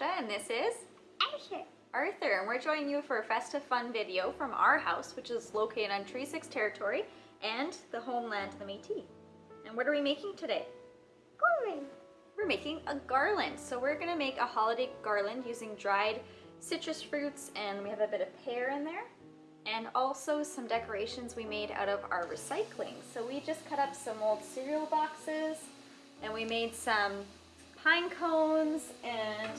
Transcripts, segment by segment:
And this is Asher. Arthur and we're joining you for a festive fun video from our house which is located on Treaty 6 territory and the homeland of the Métis. And what are we making today? Gorman. We're making a garland. So we're gonna make a holiday garland using dried citrus fruits and we have a bit of pear in there and also some decorations we made out of our recycling. So we just cut up some old cereal boxes and we made some pine cones and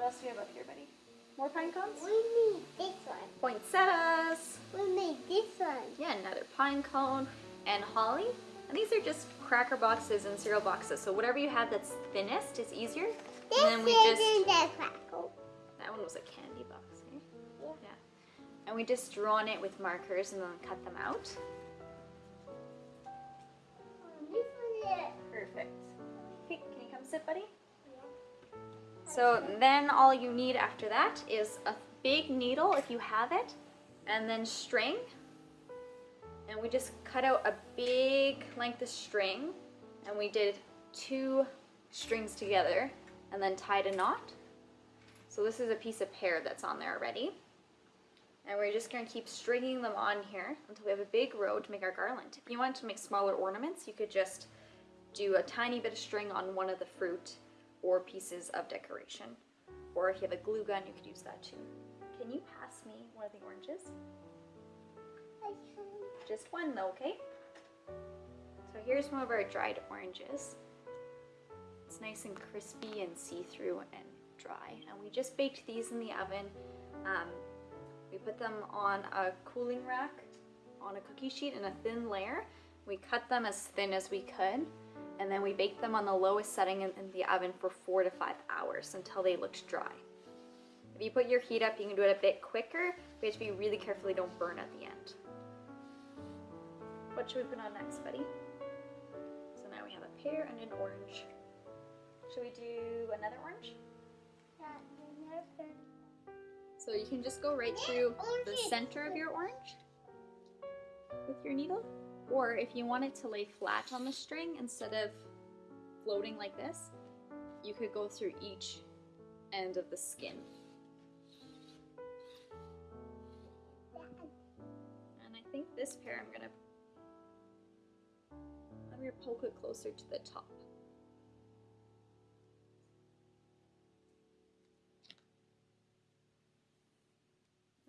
what else do we have up here, buddy? More pine cones? We made this one. Poinsettias. We made this one. Yeah, another pine cone and holly. And these are just cracker boxes and cereal boxes. So whatever you have that's thinnest is easier. This and then we is just in the crackle. that one was a candy box, eh? Yeah. Yeah. And we just drawn it with markers and then cut them out. Is. Perfect. Okay, can you come sit, buddy? So then all you need after that is a big needle if you have it, and then string. And we just cut out a big length of string, and we did two strings together, and then tied a knot. So this is a piece of pear that's on there already. And we're just gonna keep stringing them on here until we have a big row to make our garland. If you want to make smaller ornaments, you could just do a tiny bit of string on one of the fruit or pieces of decoration. Or if you have a glue gun, you could use that too. Can you pass me one of the oranges? Just one though, okay? So here's one of our dried oranges. It's nice and crispy and see-through and dry. And we just baked these in the oven. Um, we put them on a cooling rack on a cookie sheet in a thin layer. We cut them as thin as we could and then we baked them on the lowest setting in, the oven for four to five hours until they looked dry. If you put your heat up, you can do it a bit quicker, but you have to be really careful they don't burn at the end. What should we put on next, buddy? So now we have a pear and an orange. Should we do another orange? So you can just go right through the center of your orange with your needle. Or if you want it to lay flat on the string instead of floating like this, you could go through each end of the skin. And I think this pear I'm gonna I'm gonna it closer to the top.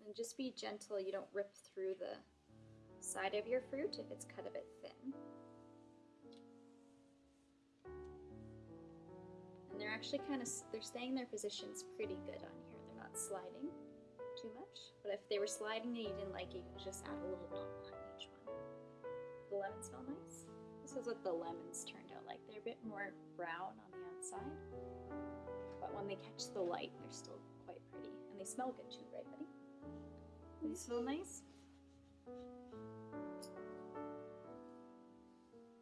And just be gentle, you don't rip through the side of your fruit if it's cut a bit thin. And they're actually kind of, they're staying their positions pretty good on here. They're not sliding too much. But if they were sliding and you didn't like it, you could just add a little knot behind each one. The lemons smell nice. This is what the lemons turned out like. They're a bit more brown on the outside. But when they catch the light, they're still quite pretty. And they smell good too, right buddy? They smell nice?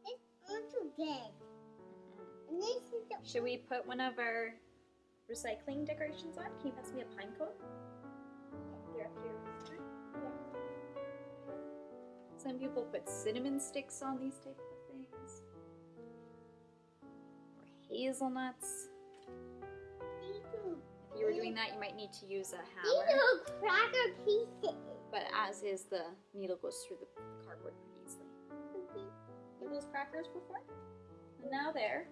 It's also big. And this Should we put one of our recycling decorations on? Can you pass me a pine cone? They're up here. Some people put cinnamon sticks on these type of things. Or hazelnuts. If you were doing that, you might need to use a hammer. These are cracker pieces. But as is, the needle goes through the cardboard pretty easily. Mm-hmm. Were those crackers before? And now they're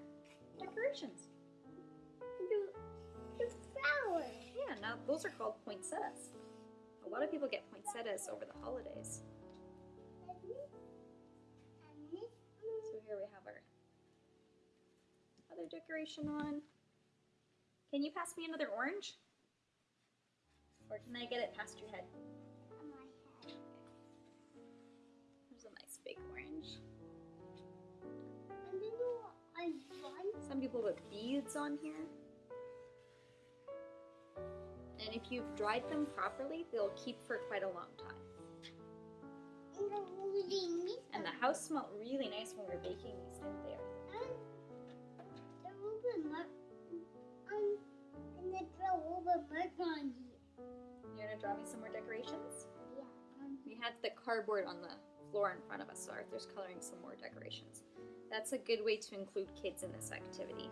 decorations. The, the flowers. Yeah, now those are called poinsettias. A lot of people get poinsettias over the holidays. And this. And this. So here we have our other decoration on. Can you pass me another orange? Or can I get it past your head? Big orange. And then I want. Some people put beads on here. And if you've dried them properly, they'll keep for quite a long time. And the holding this. And the house smelled really nice when we were baking these, didn't they? And the rubber mark. Um, and the rubber mark on here. You're gonna draw me some more decorations? Yeah. Um, We had the cardboard on the floor in front of us, so Arthur's coloring some more decorations. That's a good way to include kids in this activity,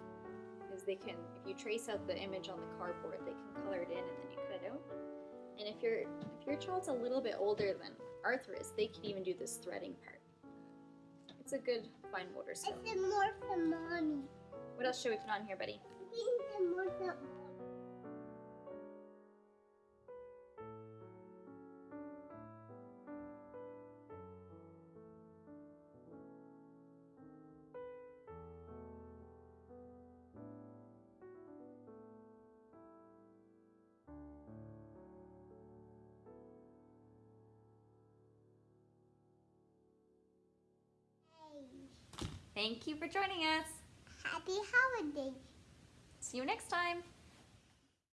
is they can, if you trace out the image on the cardboard, they can color it in and then you cut it out. And if your if your child's a little bit older than Arthur is, they can even do this threading part. It's a good fine motor skill. It's more for mommy. What else should we put on here, buddy? Thank you for joining us. Happy holidays. See you next time.